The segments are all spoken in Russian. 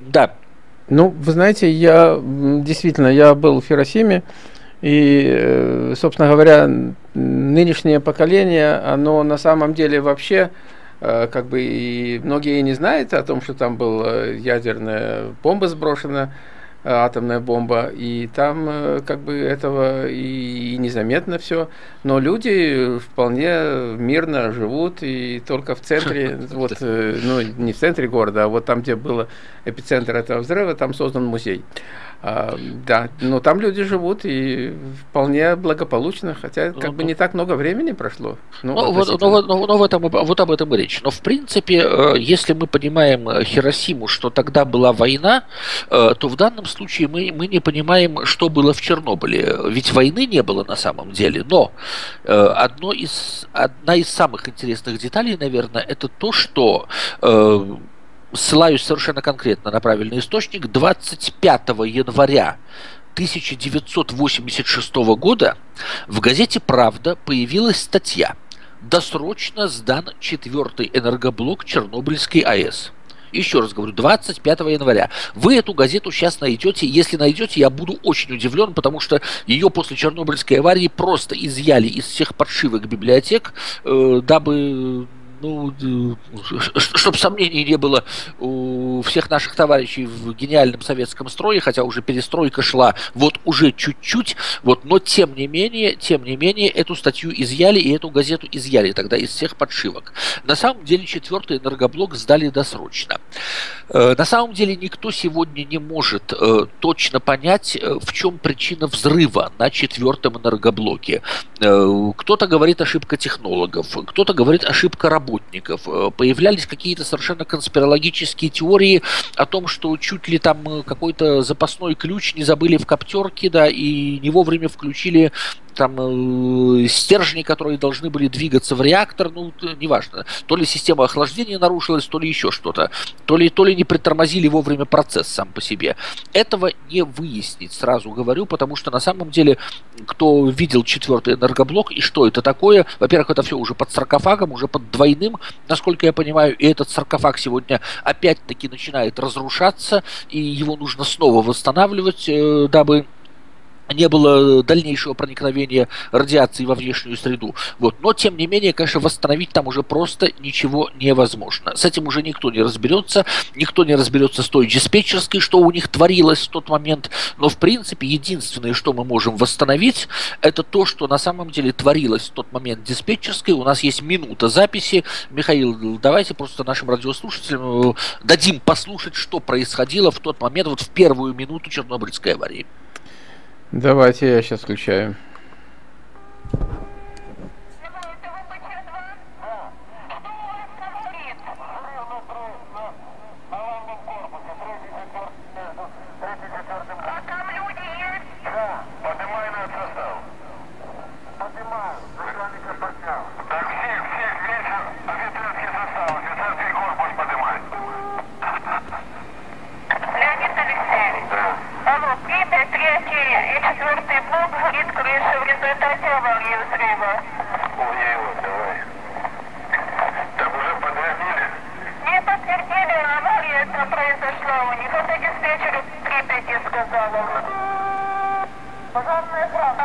Да. Ну, вы знаете, я действительно, я был в Хиросиме, и, собственно говоря, нынешнее поколение, оно на самом деле вообще как бы и многие не знают о том, что там была ядерная бомба сброшена, атомная бомба, и там э, как бы этого и, и незаметно все, но люди вполне мирно живут, и только в центре, вот, э, ну не в центре города, а вот там, где был эпицентр этого взрыва, там создан музей. А, да, но там люди живут и вполне благополучно, хотя как ну, бы не так много времени прошло. Ну, ну, вот, ну, ну, ну, в этом, вот об этом и речь. Но в принципе, э, если мы понимаем э, Хиросиму, что тогда была война, э, то в данном случае мы, мы не понимаем, что было в Чернобыле. Ведь войны не было на самом деле. Но одно из, одна из самых интересных деталей, наверное, это то, что ссылаюсь совершенно конкретно на правильный источник, 25 января 1986 года в газете «Правда» появилась статья «Досрочно сдан четвертый энергоблок Чернобыльской АЭС». Еще раз говорю, 25 января. Вы эту газету сейчас найдете. Если найдете, я буду очень удивлен, потому что ее после Чернобыльской аварии просто изъяли из всех подшивок библиотек, э, дабы ну, чтобы сомнений не было у всех наших товарищей в гениальном советском строе, хотя уже перестройка шла вот уже чуть-чуть, вот, но тем не менее, тем не менее, эту статью изъяли и эту газету изъяли тогда из всех подшивок. На самом деле четвертый энергоблок сдали досрочно. Э, на самом деле никто сегодня не может э, точно понять, э, в чем причина взрыва на четвертом энергоблоке. Кто-то говорит ошибка технологов, кто-то говорит ошибка работы работников. Э, появлялись какие-то совершенно конспирологические теории о том, что чуть ли там э, какой-то запасной ключ не забыли в коптерке, да, и не вовремя включили там э, стержни, которые должны были двигаться в реактор, ну, неважно. То ли система охлаждения нарушилась, то ли еще что-то. То ли, то ли не притормозили вовремя процесс сам по себе. Этого не выяснить, сразу говорю, потому что на самом деле, кто видел четвертый энергоблок и что это такое, во-первых, это все уже под саркофагом, уже под двойным, насколько я понимаю, и этот саркофаг сегодня опять-таки начинает разрушаться, и его нужно снова восстанавливать, э, дабы не было дальнейшего проникновения радиации во внешнюю среду. Вот. Но, тем не менее, конечно, восстановить там уже просто ничего невозможно. С этим уже никто не разберется, никто не разберется с той диспетчерской, что у них творилось в тот момент. Но, в принципе, единственное, что мы можем восстановить, это то, что на самом деле творилось в тот момент диспетчерской. У нас есть минута записи. Михаил, давайте просто нашим радиослушателям э, дадим послушать, что происходило в тот момент, вот в первую минуту Чернобыльской аварии. Давайте я сейчас включаю.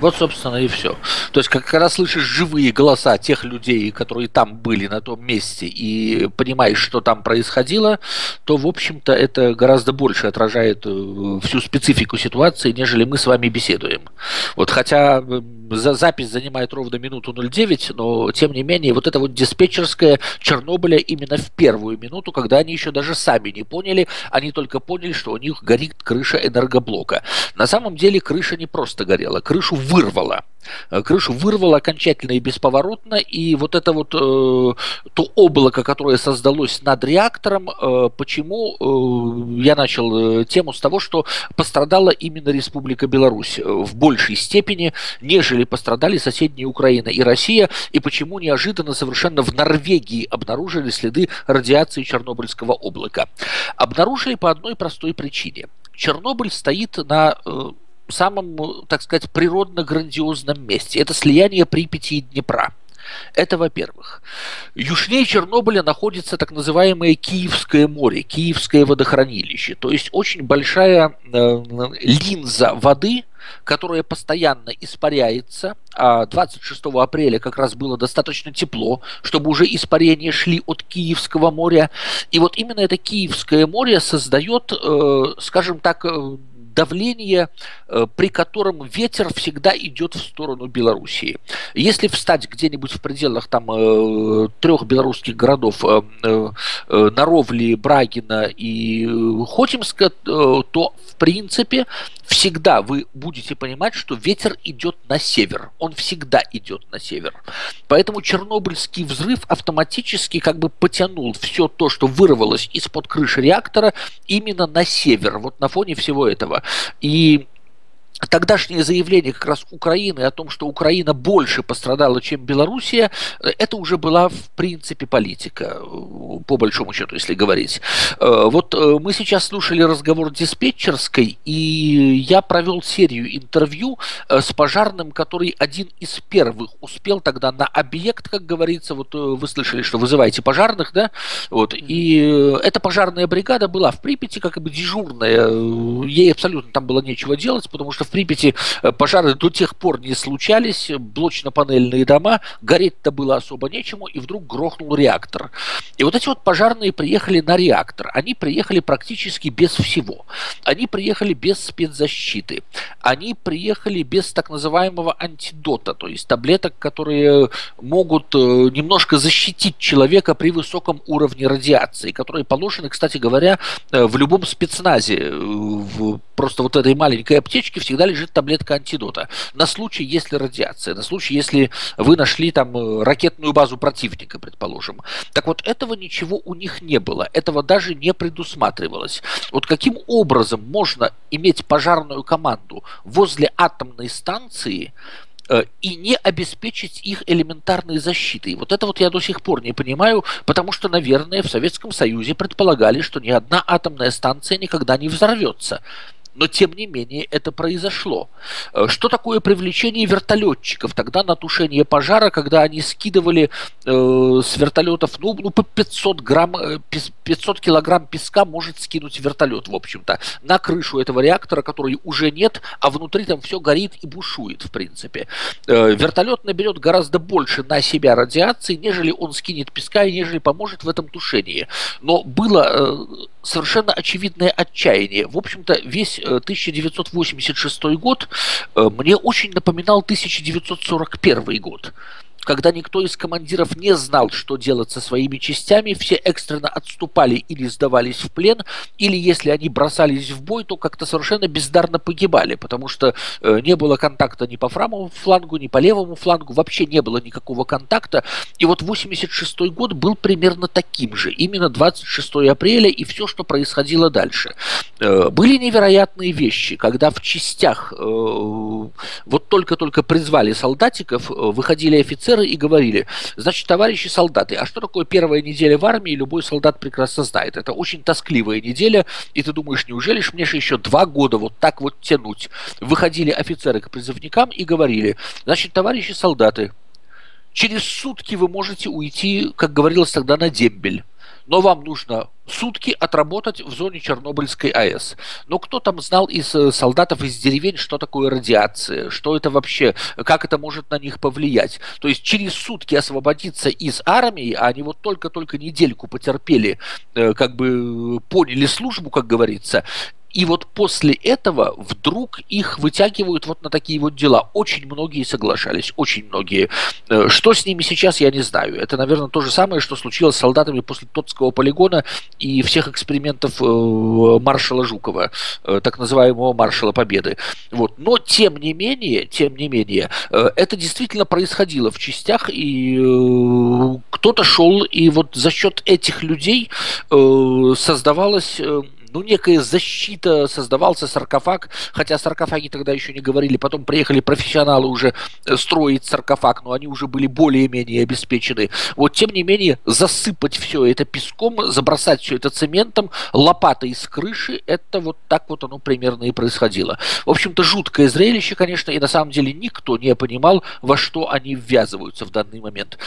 Вот, собственно, и все. То есть, когда слышишь живые голоса тех людей, которые там были на том месте, и понимаешь, что там происходило, то, в общем-то, это гораздо больше отражает э, всю специфику ситуации, нежели мы с вами беседуем. Вот хотя за запись занимает ровно минуту 09, но тем не менее вот это вот диспетчерская Чернобыля именно в первую минуту, когда они еще даже сами не поняли, они только поняли, что у них горит крыша энергоблока. На самом деле крыша не просто горела, крышу вырвало. Э, крышу вырвало окончательно и бесповоротно, и вот это вот э, то облако, которое создалось над реактором, э, почему э, я начал э, тему с того, что пострадала именно Республика Беларусь в большей степени, нежели пострадали соседние Украина и Россия, и почему неожиданно совершенно в Норвегии обнаружили следы радиации Чернобыльского облака. Обнаружили по одной простой причине. Чернобыль стоит на э, самом, так сказать, природно-грандиозном месте. Это слияние Припяти и Днепра. Это во-первых. Южнее Чернобыля находится так называемое Киевское море, Киевское водохранилище. То есть очень большая э, линза воды, которая постоянно испаряется. А 26 апреля как раз было достаточно тепло, чтобы уже испарения шли от Киевского моря. И вот именно это Киевское море создает, э, скажем так, э, давление, э, при котором ветер всегда идет в сторону Белоруссии. Если встать где-нибудь в пределах там э, трех белорусских городов э, Наровли, Брагина и Хотимска, то в принципе всегда вы будете понимать, что ветер идет на север. Он всегда идет на север. Поэтому Чернобыльский взрыв автоматически как бы потянул все то, что вырвалось из-под крыши реактора, именно на север, вот на фоне всего этого. И тогдашнее заявление как раз Украины о том, что Украина больше пострадала, чем Белоруссия, это уже была в принципе политика, по большому счету, если говорить. Э, вот э, мы сейчас слушали разговор диспетчерской, и я провел серию интервью э, с пожарным, который один из первых успел тогда на объект, как говорится, вот вы слышали, что вызываете пожарных, да, вот, и эта пожарная бригада была в Припяти как бы дежурная, ей абсолютно там было нечего делать, потому что в Припяти э, пожары до тех пор не случались, блочно-панельные дома, гореть-то было особо нечему, и вдруг грохнул реактор. И вот эти вот пожарные приехали на реактор. Они приехали практически без всего. Они приехали без спецзащиты. Они приехали без так называемого антидота, то есть таблеток, которые могут э, немножко защитить человека при высоком уровне радиации, которые положены, кстати говоря, э, в любом спецназе. В просто вот этой маленькой аптечке всегда лежит таблетка антидота. На случай, если радиация, на случай, если вы нашли там э, ракетную базу противника, предположим. Так вот, этого ничего у них не было. Этого даже не предусматривалось. Вот каким образом можно иметь пожарную команду возле атомной станции, э, и не обеспечить их элементарной защитой. Вот это вот я до сих пор не понимаю, потому что, наверное, в Советском Союзе предполагали, что ни одна атомная станция никогда не взорвется но тем не менее это произошло. Э, что такое привлечение вертолетчиков тогда на тушение пожара, когда они скидывали э, с вертолетов, ну, ну по 500 грамм, 500 э, килограмм песка может скинуть вертолет, в общем-то, на крышу этого реактора, который уже нет, а внутри там все горит и бушует, в принципе. Э, вертолет наберет гораздо больше на себя радиации, нежели он скинет песка и нежели поможет в этом тушении. Но было э, совершенно очевидное отчаяние. В общем-то, весь 1986 э, год э, мне очень напоминал 1941 год когда никто из командиров не знал, что делать со своими частями, все экстренно отступали или сдавались в плен, или если они бросались в бой, то как-то совершенно бездарно погибали, потому что э, не было контакта ни по правому флангу, ни по левому флангу, вообще не было никакого контакта. И вот 86 год был примерно таким же, именно 26 апреля и все, что происходило дальше. Э, были невероятные вещи, когда в частях э, вот только-только призвали солдатиков, э, выходили офицеры, офицеры и говорили, значит, товарищи солдаты, а что такое первая неделя в армии, любой солдат прекрасно знает. Это очень тоскливая неделя, и ты думаешь, неужели ж мне же еще два года вот так вот тянуть? Выходили офицеры к призывникам и говорили, значит, товарищи солдаты, через сутки вы можете уйти, как говорилось тогда, на дембель но вам нужно сутки отработать в зоне Чернобыльской АЭС. Но кто там знал из э, солдатов из деревень, что такое радиация, что это вообще, как это может на них повлиять? То есть через сутки освободиться из армии, а они вот только-только недельку потерпели, э, как бы поняли службу, как говорится, И вот после этого вдруг их вытягивают вот на такие вот дела. Очень многие соглашались, очень многие. Э, что с ними сейчас, я не знаю. Это, наверное, то же самое, что случилось с солдатами после Тотского полигона и всех экспериментов э, маршала Жукова, э, так называемого маршала Победы. Вот. Но, тем не менее, тем не менее, это действительно происходило в частях, и кто-то шел, и вот за счет этих людей создавалось ну, некая защита, создавался саркофаг, хотя саркофаги тогда еще не говорили, потом приехали профессионалы уже э, строить саркофаг, но они уже были более-менее обеспечены. Вот, тем не менее, засыпать все это песком, забросать все это цементом, лопатой с крыши, это вот так вот оно примерно и происходило. В общем-то, жуткое зрелище, конечно, и на самом деле никто не понимал, во что они ввязываются в данный момент.